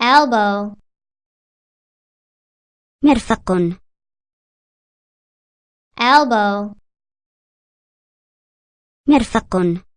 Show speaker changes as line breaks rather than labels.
elbow.
مرفق.
Elbow.
مرفق.